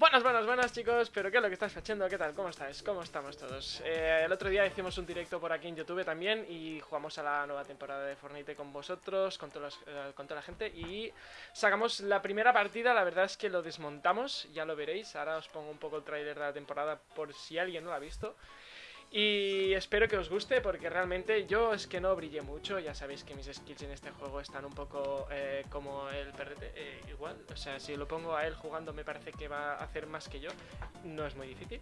Buenas, buenas, buenas chicos, pero ¿qué es lo que estáis haciendo? ¿Qué tal? ¿Cómo estáis? ¿Cómo estamos todos? Eh, el otro día hicimos un directo por aquí en YouTube también y jugamos a la nueva temporada de Fortnite con vosotros, con, todos eh, con toda la gente y sacamos la primera partida, la verdad es que lo desmontamos, ya lo veréis, ahora os pongo un poco el tráiler de la temporada por si alguien no lo ha visto. Y espero que os guste porque realmente yo es que no brillé mucho, ya sabéis que mis skills en este juego están un poco eh, como el perrete, eh, igual, o sea, si lo pongo a él jugando me parece que va a hacer más que yo, no es muy difícil.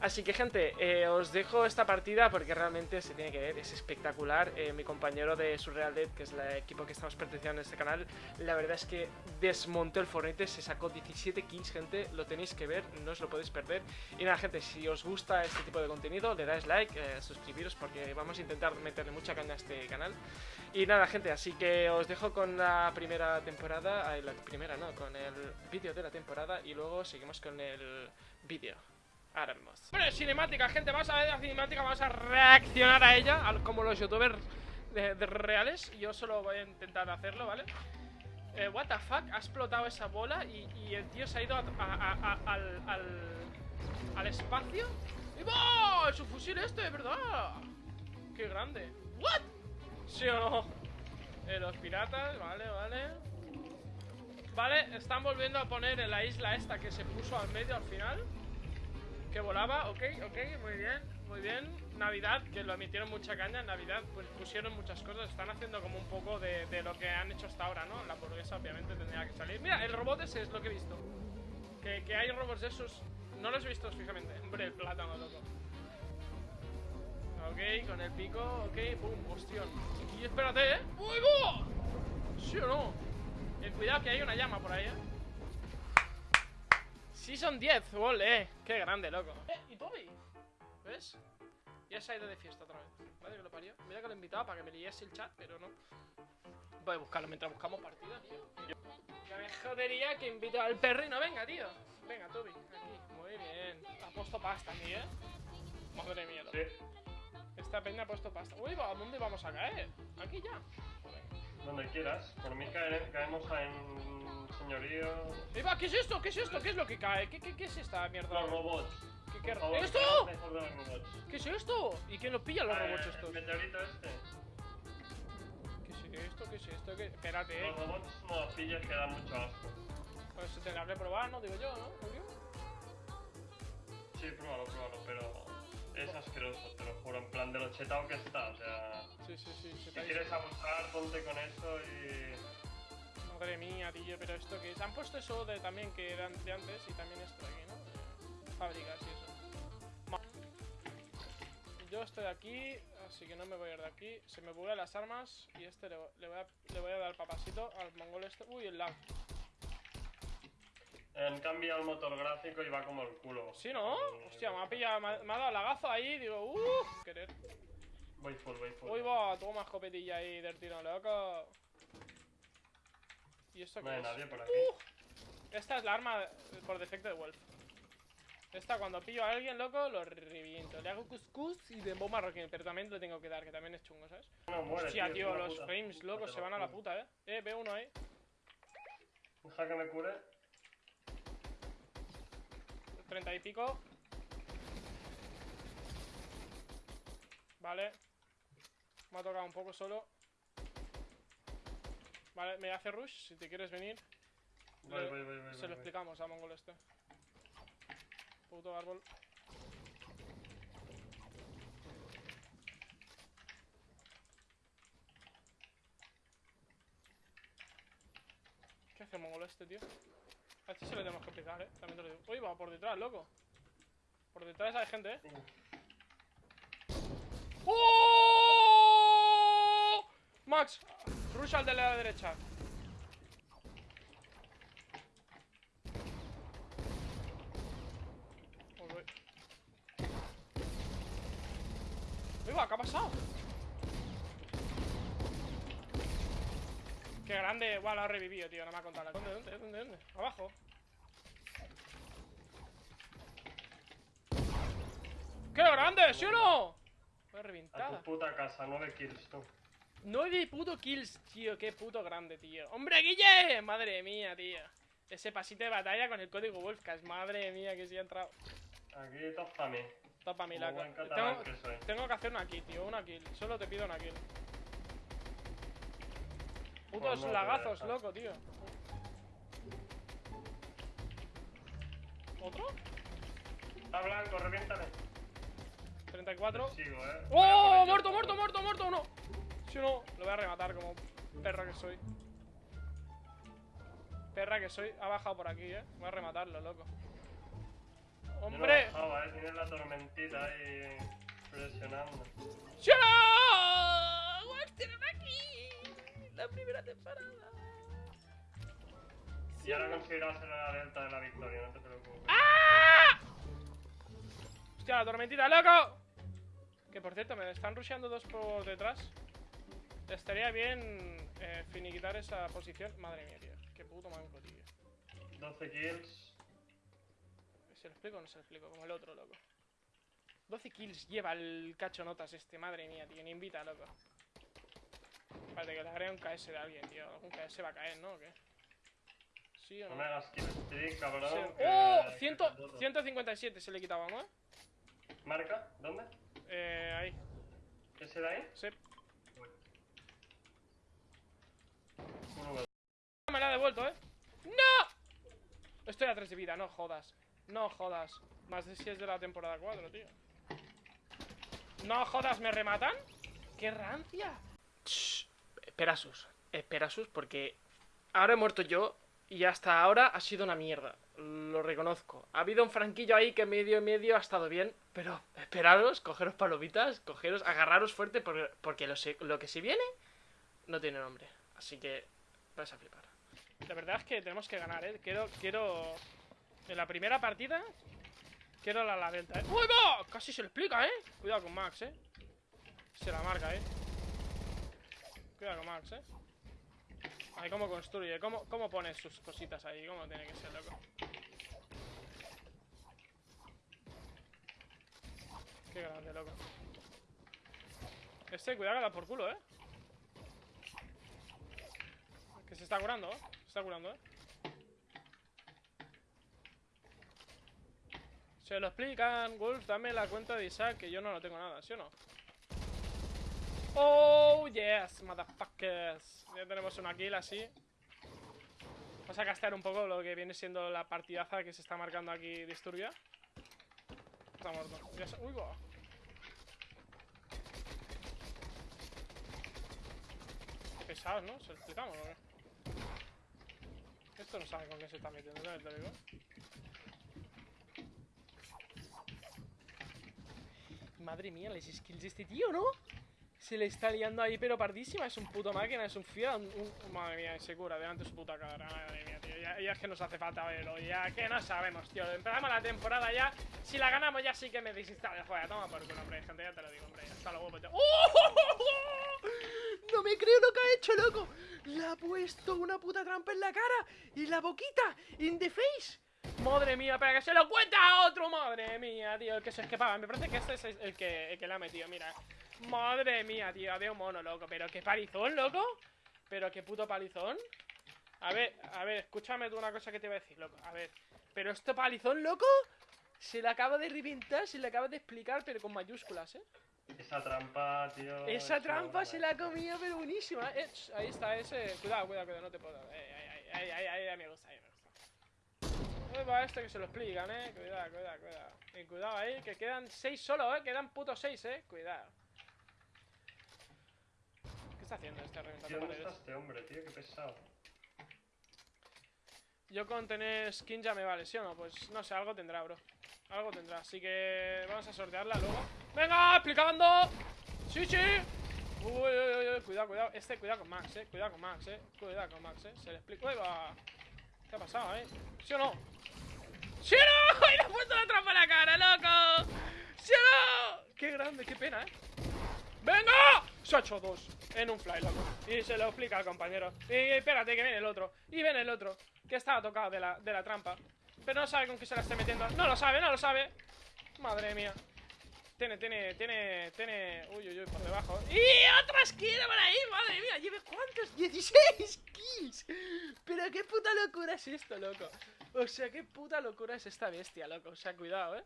Así que gente, eh, os dejo esta partida porque realmente se tiene que ver, es espectacular. Eh, mi compañero de Surreal Dead, que es el equipo que estamos perteneciendo en este canal, la verdad es que desmontó el Fortnite, se sacó 17 kills, gente, lo tenéis que ver, no os lo podéis perder. Y nada, gente, si os gusta este tipo de contenido, le dais like, eh, suscribiros porque vamos a intentar meterle mucha caña a este canal. Y nada, gente, así que os dejo con la primera temporada, la primera no, con el vídeo de la temporada y luego seguimos con el vídeo. Ahora Bueno, cinemática, gente, vamos a ver la cinemática, vamos a reaccionar a ella, como los youtubers de, reales. Yo solo voy a intentar hacerlo, ¿vale? Eh, what the fuck, ha explotado esa bola y, el tío se ha ido al, al, espacio. ¡Y va! ¡Es un fusil este, de verdad! ¡Qué grande! ¿What? ¿Sí o no? Eh, los piratas, vale, vale. Vale, están volviendo a poner en la isla esta que se puso al medio al final. Que volaba, ok, ok, muy bien, muy bien. Navidad, que lo emitieron mucha caña. Navidad, pues pusieron muchas cosas. Están haciendo como un poco de, lo que han hecho hasta ahora, ¿no? La hamburguesa, obviamente, tendría que salir. Mira, el robot ese es lo que he visto. Que, hay robots de esos. No los he visto fijamente. Hombre, el plátano, loco. Ok, con el pico, ok, pum, hostión. Y espérate, ¿eh? ¡Uy, ¿Sí o no? Eh, cuidado que hay una llama por ahí, ¿eh? Sí son 10, ole, qué grande, loco. Eh, ¿y Toby? ¿Ves? Ya se ha ido de fiesta otra vez. Vale, que lo parió. Mira que lo he invitado para que me liese el chat, pero no. Voy a buscarlo mientras buscamos partida, tío. Ya me jodería que invito al perro y no venga, tío. Venga, Toby, aquí. Muy bien. Ha puesto pasta aquí, ¿eh? Madre mía Sí. Esta peña ha puesto pasta. Uy, ¿a dónde vamos a caer? Aquí ya Donde quieras Por mí caemos en señorío. ¡Eva! ¿Qué es esto? ¿Qué es esto? ¿Qué es lo que cae? ¿Qué, qué, qué es esta mierda? Los robots. ¿Qué, qué... ¿Esto? ¿Qué es esto? ¿Y quién lo pilla los robots estos? El meteorito este. ¿Qué es esto? ¿Qué es esto? ¿Qué... Espérate, eh. Los robots no los pilles que dan mucho asco. Pues se tendrá que probar, ¿no? Digo yo, ¿no? Julio. Sí, pruébalo, pruébalo, pero es asqueroso, te lo juro, en plan de lo chetado que está, o sea... Sí, sí, sí, Si quieres abusar, ponte con eso y... Madre mía, tío, pero esto que es. Han puesto eso de también que eran de antes y también esto de aquí, ¿no? fábricas y eso. Yo estoy aquí, así que no me voy a ir de aquí. Se me buguean las armas y este le, voy, a, le voy a dar papasito al mongol este. Uy, el lag. En cambio el motor gráfico y va como el culo. ¿Sí, no? Hostia, me ha pillado, me ha, dado lagazo ahí, digo, uff, querer. Voy full, voy full. Uy, va, toma escopetilla ahí del tiro, loco. ¿Y esto no hay nadie por aquí. esta es la arma por defecto de Wolf. Esta cuando pillo a alguien, loco, lo reviento. Le hago cuscús y de bomba rocking, pero también le tengo que dar, que también es chungo, ¿sabes? No muere, Hostia, tío, los frames, loco, se van a la puta, ¿eh? Eh, veo uno ahí. Deja que me cure. Treinta y pico. Vale. Me ha tocado un poco solo. Vale, me hace rush, si te quieres venir. Voy, voy, voy, se lo explicamos a Mongol este. Puto árbol. ¿Qué hace Mongol este, tío? A este se le tenemos que explicar, eh. También te lo digo. Uy, va por detrás, loco. Por detrás hay gente, eh. ¡Oh! Max, Rush al de la derecha. Viva, ¿qué ha pasado? Qué grande. Guau, lo ha revivido, tío. No me ha contado. ¿Dónde, dónde, dónde, dónde? Abajo. ¡Qué grande! ¿Sí o no? Fue reventada. A tu puta casa, 9 kills, tú. 9 puto kills, tío. Qué puto grande, tío. ¡Hombre, Guille! Madre mía, tío. Ese pasito de batalla con el código Wolfcast. Madre mía, que sí ha entrado. Aquí mí. Topa mi Como laca. buen catalán Tengo, que tengo que hacer una kill, tío. Una kill. Solo te pido una kill. Putos lagazos, loco, tío. ¿Otro? Está blanco, reviéntale. 34. Te sigo, eh. ¡Oh! ¡Muerto, muerto, muerto, muerto! ¡No! Si no, lo voy a rematar como perra que soy. Perra que soy. Ha bajado por aquí, eh. Voy a rematarlo, loco. Yo no ¡Hombre! bajaba, eh. Tienes la tormentita ahí presionando. Y ahora conseguirás hacer la delta de la victoria, no te preocupes. ¡Ah! ¡Hostia, la tormentita, loco! Que por cierto, me están rusheando dos por detrás. Estaría bien eh, finiquitar esa posición. Madre mía, tío. Qué puto manco, tío. 12 kills. ¿Se lo explico o no se lo explico? Como el otro, loco. 12 kills lleva el cacho notas este, madre mía, tío. Ni invita, loco. Espérate, que le agrega un KS de alguien, tío. Algún KS va a caer, ¿no? ¿O qué? ¿Sí o No no? me hagas kill streak, cabrón. Sí. que- ¡Oh! que 100 te puto. 157 se le quitaba, ¿no? ¿Marca? ¿Dónde? Eh, ahí. ¿Ese de ahí? Sí. Dos. Me la ha devuelto, ¿eh? ¡No! Estoy a 3 de vida, no jodas. No jodas. Más de si es de la temporada 4, tío. No jodas, ¿me rematan? ¡Qué rancia! Esperasus. Esperasus, porque ahora he muerto yo y hasta ahora ha sido una mierda. Lo reconozco. Ha habido un franquillo ahí que medio medio ha estado bien, pero esperaros, cogeros palomitas, cogeros, agarraros fuerte porque, porque lo, lo que se viene no tiene nombre. Así que vais a flipar. La verdad es que tenemos que ganar, ¿eh? Quiero, quiero... En la primera partida... Quiero la, la delta, ¿eh? ¡Uy, va! Casi se lo explica, ¿eh? Cuidado con Max, ¿eh? Se la marca, ¿eh? Cuidado con Max, ¿eh? Ay, cómo construye, cómo, cómo pone sus cositas ahí, cómo tiene que ser, loco. Qué grande, loco. Este, cuidado que por culo, ¿eh? Que se está curando, ¿eh? Se está curando, ¿eh? Se lo explican, Wolf, dame la cuenta de Isaac, que yo no lo tengo nada, ¿sí o no? Oh, yes, motherfuckers. Ya tenemos una kill así. Vamos a castear un poco lo que viene siendo la partidaza que se está marcando aquí Disturbia. Está muerto. Ya Uy, va. Pesados, ¿no? ¿Se explicamos o qué? Esto no sabe con qué se está metiendo, ¿sabes? Te digo. Madre mía, las skills de este tío, ¿no? Se le está liando ahí, pero pardísima. Es un puto máquina, es un fiel. Madre mía, se delante de su puta cara. Madre mía, tío. Ya, es que nos hace falta verlo. Ya que no sabemos, tío. Empezamos la temporada ya. Si la ganamos, ya sí que me desinstalo el juego. Toma por culo, hombre. Gente, ya te lo digo, hombre. Hasta luego, pues. ¡Oh! No me creo lo que ha hecho, loco. Le ha puesto una puta trampa en la cara y la boquita. In the face. Madre mía, para que se lo cuenta a otro, madre mía, tío, el que se escapaba. Me parece que este es el que, el que le ha metido, mira. Madre mía, tío, había un mono, loco. Pero qué palizón, loco. Pero qué puto palizón. A ver, a ver, escúchame tú una cosa que te voy a decir, loco. A ver, pero este palizón, loco, se le acaba de reventar, se le acaba de explicar, pero con mayúsculas, ¿eh? Esa trampa, tío. Esa es trampa se la ha comido, pero buenísima. Eh, ahí está ese. Cuidado, cuidado, cuidado, no te puedo. Eh, ahí, ahí, ahí, ahí, ahí, me gusta, ahí me gusta. Uy, va este que se lo explican, eh. Cuidado, cuidado, cuidado. Y cuidado ahí, que quedan seis solo, eh. Quedan putos seis, eh. Cuidado. ¿Qué está haciendo este reventando ¿dónde está este hombre, tío? Qué pesado. Yo con tener skin ya me vale, ¿sí o no? Pues no sé, algo tendrá, bro. Algo tendrá, así que vamos a sortearla luego. ¡Venga! ¡Explicando! ¡Sí, sí! Uy, uy, uy, uy, cuidado, cuidado. Este, cuidado con Max, eh. Cuidado con Max, eh. Cuidado con Max, eh. Se le explica. ¡Uy, va! ¿Qué ha pasado, eh? ¿Sí o no? ¡Sí o no! ¡Y le ha puesto la trampa en la cara, loco! ¡Sí o no! ¡Qué grande, qué pena, eh! ¡Venga! Se ha hecho dos en un fly, loco. Y se lo explica al compañero. Y espérate, que viene el otro. Y viene el otro, que estaba tocado de la, de la trampa. Pero no sabe con qué se la esté metiendo. No lo sabe, no lo sabe. Madre mía. tiene, tiene, tiene, tiene. Uy, uy, uy, por debajo. ¡Y otra esquina por ahí! ¡Madre mía! ¿Lleve cuántos? ¡16 kills! Pero qué puta locura es esto, loco. O sea, qué puta locura es esta bestia, loco. O sea, cuidado, eh.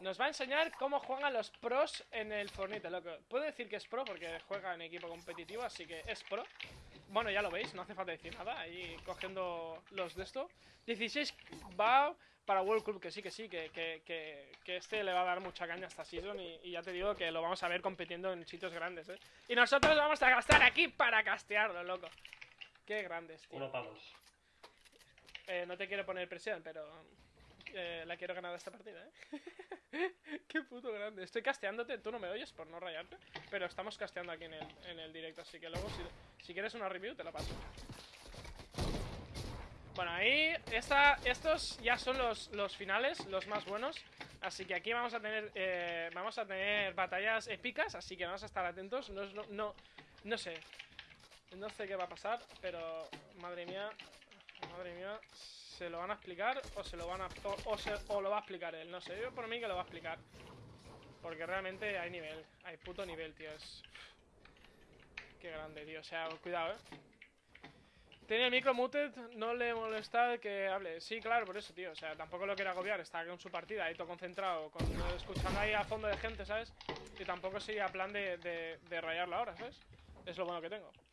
Nos va a enseñar cómo juegan los pros en el Fornite, loco. Puedo decir que es pro porque juega en equipo competitivo, así que es pro. Bueno, ya lo veis, no hace falta decir nada. Ahí cogiendo los de esto. 16 va para World Club, que sí, que sí, que, que, que, que este le va a dar mucha caña esta season. Y, y ya te digo que lo vamos a ver compitiendo en sitios grandes, ¿eh? Y nosotros vamos a gastar aquí para castearlo, loco. Qué grandes, tío. Uno. Eh, no te quiero poner presión, pero eh, la quiero ganar esta partida, ¿eh? Qué puto grande. Estoy casteándote, tú no me oyes por no rayarte, pero estamos casteando aquí en el, en el directo, así que luego si, quieres una review te la paso. Bueno, ahí esta, estos ya son los, los finales, los más buenos. Así que aquí vamos a tener eh, vamos a tener batallas épicas, así que vamos a estar atentos. No, lo- no, no sé, no sé qué va a pasar, pero madre mía, madre mía, ¿se lo van a explicar o se lo van a o, se- o lo va a explicar él? No sé, yo por mí que lo va a explicar. Porque realmente hay nivel, hay puto nivel, tío. Es... Qué grande, tío. O sea, cuidado, eh. Tiene el micro muted, no le molesta que hable. Sí, claro, por eso, tío. O sea, tampoco lo quiere agobiar. Está con su partida ahí todo concentrado, con, escuchando ahí a fondo de gente, ¿sabes? Y tampoco sería plan de, de, de rayarla ahora, ¿sabes? Es lo bueno que tengo.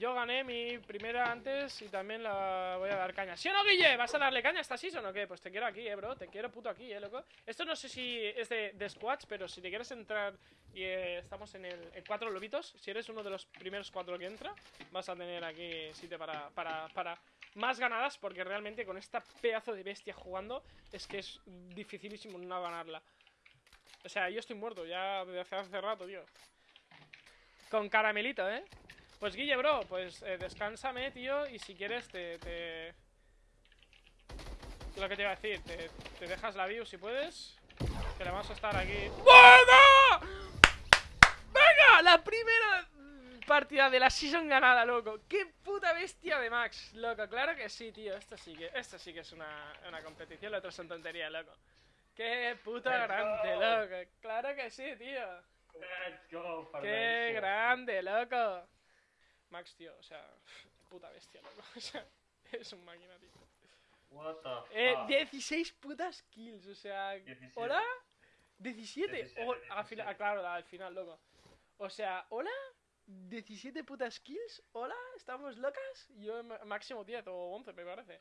Yo gané mi primera antes y también la voy a dar caña. ¿Sí o no, Guille? ¿Vas a darle caña a esta season o qué? Pues te quiero aquí, eh, bro. Te quiero puto aquí, eh, loco. Esto no sé si es de, de pero si te quieres entrar y eh, estamos en el cuatro lobitos, si eres uno de los primeros cuatro que entra, vas a tener aquí sitio para, para, para más ganadas, porque realmente con esta pedazo de bestia jugando es que es dificilísimo no ganarla. O sea, yo estoy muerto ya desde hace, hace rato, tío. Con caramelito, ¿eh? Pues Guille, bro, pues eh, descánsame, tío, y si quieres te, te... Lo que te iba a decir, te, te dejas la view si puedes, que le vamos a estar aquí... ¡Venga! ¡Venga! La primera partida de la season ganada, loco. ¡Qué puta bestia de Max, loco! Claro que sí, tío, esto sí que, esto sí que es una, una competición, lo otro son tonterías, loco. ¡Qué puta Let's grande, go. loco! ¡Claro que sí, tío! Let's go, ¡Qué grande, loco! Max, tío, o sea, puta bestia, loco. O sea, es un máquina, tío. What the Eh, fuck? 16 putas kills, o sea, 17. ¿hola? 17. 17, Oh, al final, 17. ah, claro, al final, loco. O sea, ¿hola? 17 putas kills, ¿hola? ¿Estamos locas? Yo máximo 10 o 11, me parece.